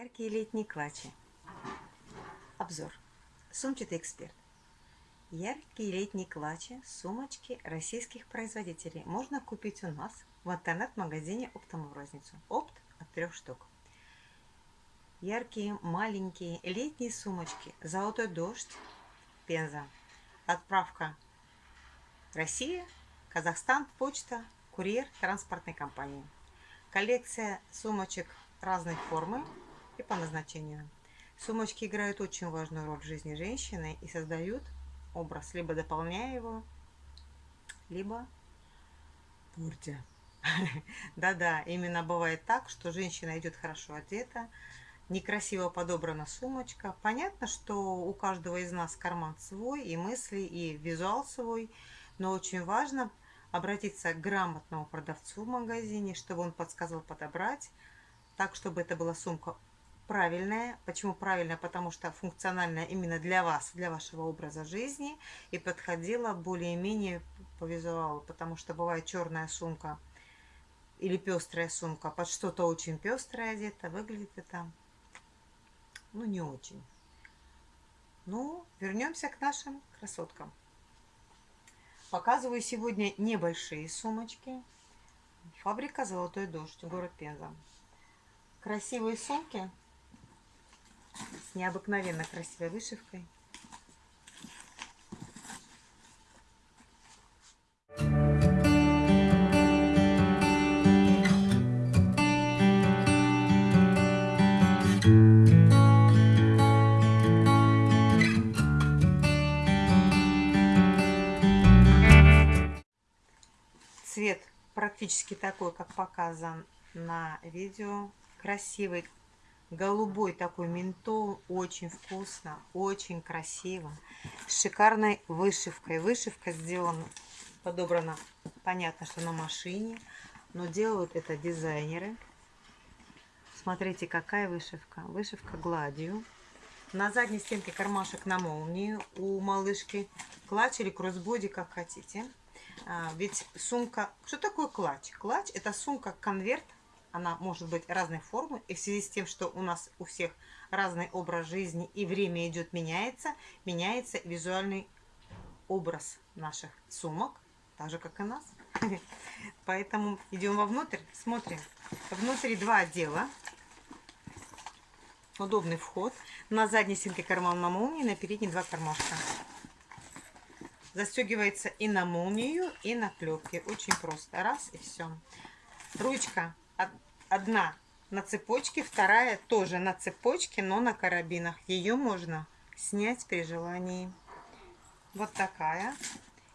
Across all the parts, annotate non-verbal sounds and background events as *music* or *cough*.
Яркие летние клатчи. Обзор. Сумчатый эксперт. Яркие летние клатчи, сумочки российских производителей можно купить у нас в интернет-магазине Оптом в розницу. Опт от трех штук. Яркие маленькие летние сумочки. Золотой дождь. Пенза. Отправка Россия, Казахстан, почта, курьер транспортной компании. Коллекция сумочек разной формы и по назначению. Сумочки играют очень важную роль в жизни женщины и создают образ, либо дополняя его, либо портя. *laughs* Да-да, именно бывает так, что женщина идет хорошо одета, некрасиво подобрана сумочка. Понятно, что у каждого из нас карман свой, и мысли, и визуал свой, но очень важно обратиться к грамотному продавцу в магазине, чтобы он подсказал подобрать, так, чтобы это была сумка правильная. Почему правильная? Потому что функциональная именно для вас, для вашего образа жизни и подходила более-менее по визуалу, потому что бывает черная сумка или пестрая сумка под что-то очень пестрое одето, выглядит это, ну, не очень. Ну, вернемся к нашим красоткам. Показываю сегодня небольшие сумочки. Фабрика «Золотой дождь», город Пенза. Красивые сумки с необыкновенно красивой вышивкой. Цвет практически такой, как показан на видео. Красивый, голубой такой ментол. Очень вкусно, очень красиво. С шикарной вышивкой. Вышивка сделана, подобрана, понятно, что на машине. Но делают это дизайнеры. Смотрите, какая вышивка. Вышивка гладью. На задней стенке кармашек на молнии у малышки. Клатч или кроссбоди, как хотите. А, ведь сумка... Что такое клатч? Клатч – это сумка-конверт она может быть разной формы. И в связи с тем, что у нас у всех разный образ жизни и время идет, меняется, меняется визуальный образ наших сумок, так же, как и нас. *laughs* Поэтому идем вовнутрь, смотрим. Внутри два отдела. Удобный вход. На задней стенке карман на молнии, на передней два кармашка. Застегивается и на молнию, и на клепки. Очень просто. Раз и все. Ручка одна на цепочке, вторая тоже на цепочке, но на карабинах. Ее можно снять при желании. Вот такая.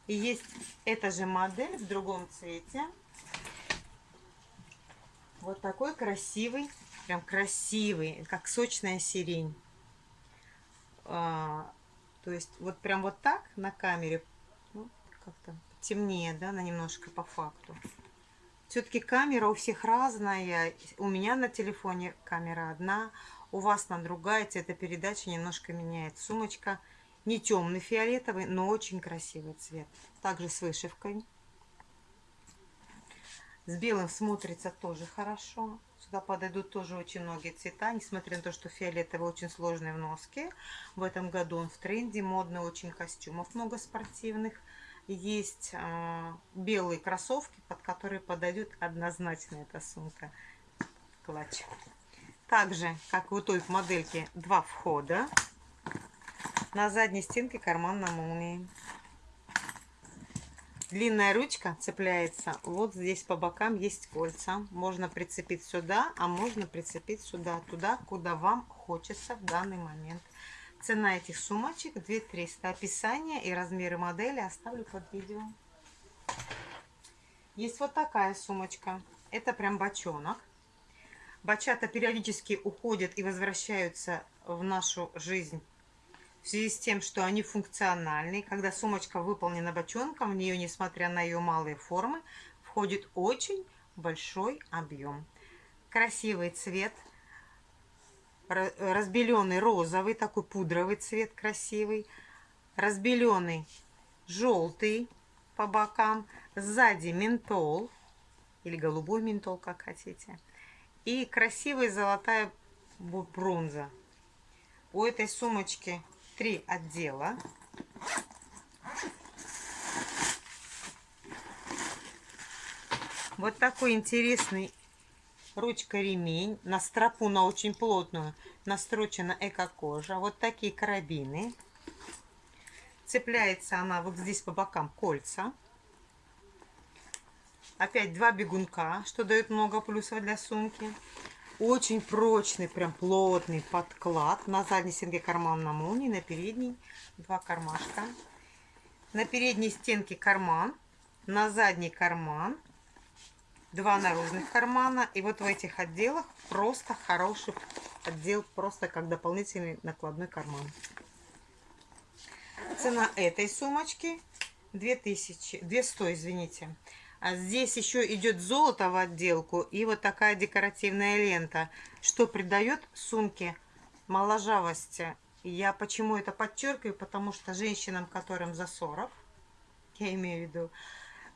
И есть эта же модель в другом цвете. Вот такой красивый, прям красивый, как сочная сирень. А, то есть вот прям вот так на камере, ну, как-то темнее, да, на немножко по факту. Все-таки камера у всех разная. У меня на телефоне камера одна, у вас на другая. Цветопередача немножко меняет. Сумочка не темный фиолетовый, но очень красивый цвет. Также с вышивкой. С белым смотрится тоже хорошо. Сюда подойдут тоже очень многие цвета, несмотря на то, что фиолетовый очень сложный в носке. В этом году он в тренде, модный очень костюмов много спортивных есть э, белые кроссовки, под которые подойдет однозначно эта сумка клатч. Также, как у той модельки, два входа. На задней стенке карман на молнии. Длинная ручка цепляется. Вот здесь по бокам есть кольца. Можно прицепить сюда, а можно прицепить сюда, туда, куда вам хочется в данный момент. Цена этих сумочек 2300. Описание и размеры модели оставлю под видео. Есть вот такая сумочка. Это прям бочонок. Бачата периодически уходят и возвращаются в нашу жизнь в связи с тем, что они функциональны. Когда сумочка выполнена бочонком, в нее, несмотря на ее малые формы, входит очень большой объем. Красивый цвет – разбеленный розовый, такой пудровый цвет красивый, разбеленный желтый по бокам, сзади ментол или голубой ментол, как хотите, и красивая золотая бронза. У этой сумочки три отдела. Вот такой интересный ручка-ремень. На стропу, на очень плотную, настрочена эко-кожа. Вот такие карабины. Цепляется она вот здесь по бокам кольца. Опять два бегунка, что дает много плюсов для сумки. Очень прочный, прям плотный подклад. На задней стенке карман на молнии, на передней два кармашка. На передней стенке карман, на задней карман, два наружных кармана. И вот в этих отделах просто хороший отдел, просто как дополнительный накладной карман. Цена этой сумочки 2000, 200, извините. А здесь еще идет золото в отделку и вот такая декоративная лента, что придает сумке моложавости. Я почему это подчеркиваю? Потому что женщинам, которым за 40, я имею в виду,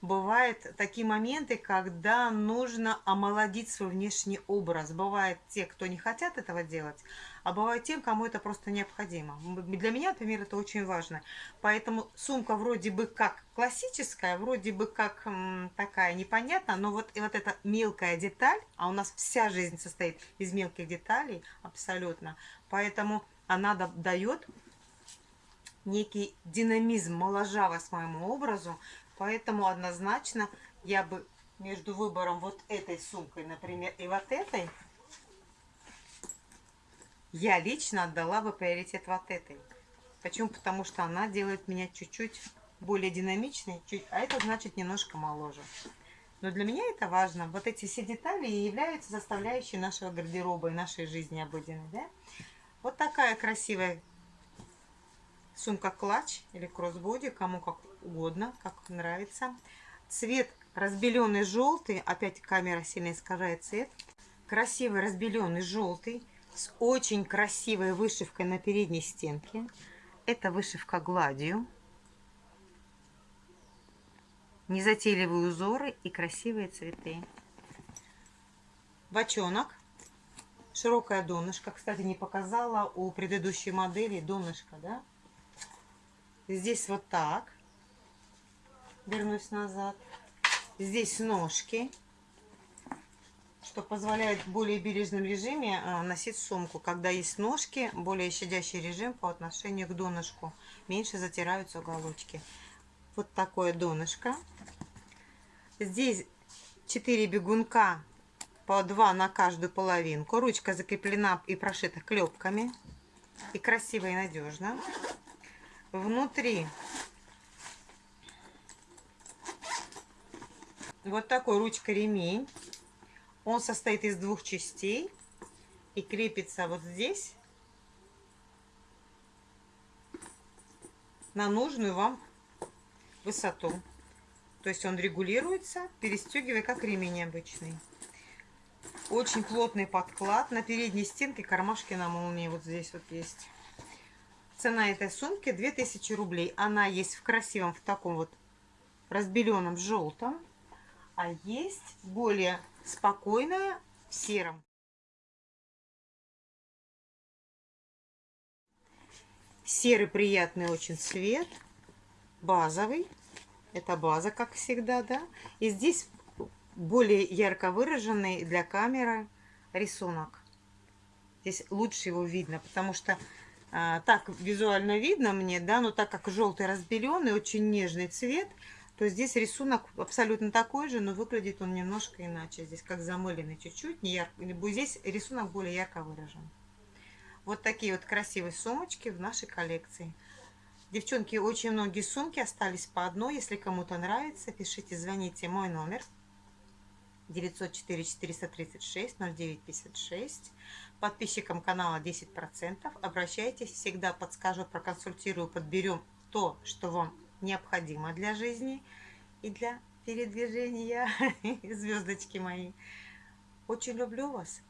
бывают такие моменты, когда нужно омолодить свой внешний образ. Бывает те, кто не хотят этого делать, а бывает тем, кому это просто необходимо. Для меня, например, это очень важно. Поэтому сумка вроде бы как классическая, вроде бы как м, такая непонятная, но вот, и вот эта мелкая деталь, а у нас вся жизнь состоит из мелких деталей абсолютно, поэтому она дает некий динамизм, моложавость моему образу, Поэтому однозначно я бы между выбором вот этой сумкой, например, и вот этой, я лично отдала бы приоритет вот этой. Почему? Потому что она делает меня чуть-чуть более динамичной, чуть, а это значит немножко моложе. Но для меня это важно. Вот эти все детали являются составляющей нашего гардероба и нашей жизни обыденной. Да? Вот такая красивая сумка-клатч или кроссбоди, кому как угодно, как нравится. Цвет разбеленный желтый, опять камера сильно искажает цвет. Красивый разбеленный желтый с очень красивой вышивкой на передней стенке. Это вышивка гладью. Незатейливые узоры и красивые цветы. Бочонок. Широкая донышко. Кстати, не показала у предыдущей модели донышко, да? Здесь вот так вернусь назад. Здесь ножки, что позволяет в более бережном режиме а, носить сумку. Когда есть ножки, более щадящий режим по отношению к донышку. Меньше затираются уголочки. Вот такое донышко. Здесь 4 бегунка по 2 на каждую половинку. Ручка закреплена и прошита клепками. И красиво и надежно. Внутри Вот такой ручка-ремень. Он состоит из двух частей и крепится вот здесь на нужную вам высоту. То есть он регулируется, перестегивая как ремень обычный. Очень плотный подклад. На передней стенке кармашки на молнии вот здесь вот есть. Цена этой сумки 2000 рублей. Она есть в красивом, в таком вот разбеленном желтом а есть более спокойная в сером. Серый приятный очень цвет, базовый. Это база, как всегда, да. И здесь более ярко выраженный для камеры рисунок. Здесь лучше его видно, потому что а, так визуально видно мне, да, но так как желтый разбеленный, очень нежный цвет – то здесь рисунок абсолютно такой же, но выглядит он немножко иначе. Здесь как замыленный чуть-чуть, не ярко. Здесь рисунок более ярко выражен. Вот такие вот красивые сумочки в нашей коллекции. Девчонки, очень многие сумки остались по одной. Если кому-то нравится, пишите, звоните. Мой номер 904 436 0956. Подписчикам канала 10%. Обращайтесь, всегда подскажу, проконсультирую, подберем то, что вам необходимо для жизни и для передвижения, *laughs* звездочки мои. Очень люблю вас.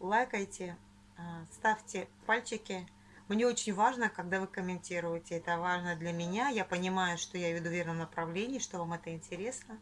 Лайкайте, а, ставьте пальчики. Мне очень важно, когда вы комментируете. Это важно для меня. Я понимаю, что я веду в верном направлении, что вам это интересно.